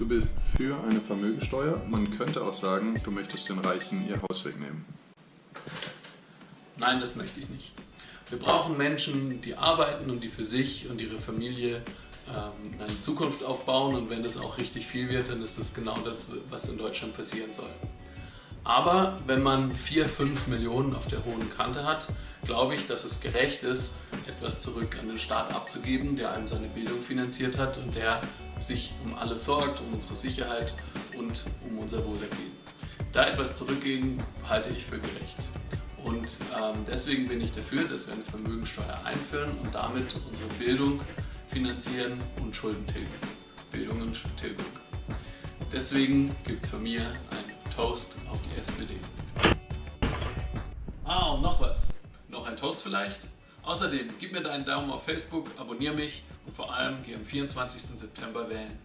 Du bist für eine Vermögensteuer. Man könnte auch sagen, du möchtest den Reichen ihr Haus wegnehmen. Nein, das möchte ich nicht. Wir brauchen Menschen, die arbeiten und die für sich und ihre Familie ähm, eine Zukunft aufbauen und wenn das auch richtig viel wird, dann ist das genau das, was in Deutschland passieren soll. Aber wenn man 4, 5 Millionen auf der hohen Kante hat, glaube ich, dass es gerecht ist, etwas zurück an den Staat abzugeben, der einem seine Bildung finanziert hat und der sich um alles sorgt, um unsere Sicherheit und um unser Wohlergehen. Da etwas zurückgeben, halte ich für gerecht. Und ähm, deswegen bin ich dafür, dass wir eine Vermögensteuer einführen und damit unsere Bildung finanzieren und Schulden tilgen. Bildung und Tilgung. Deswegen gibt es von mir einen Toast auf die SPD. Ah, und noch was. Noch ein Toast vielleicht? Außerdem, gib mir deinen Daumen auf Facebook, abonniere mich und vor allem geh am 24. September wählen.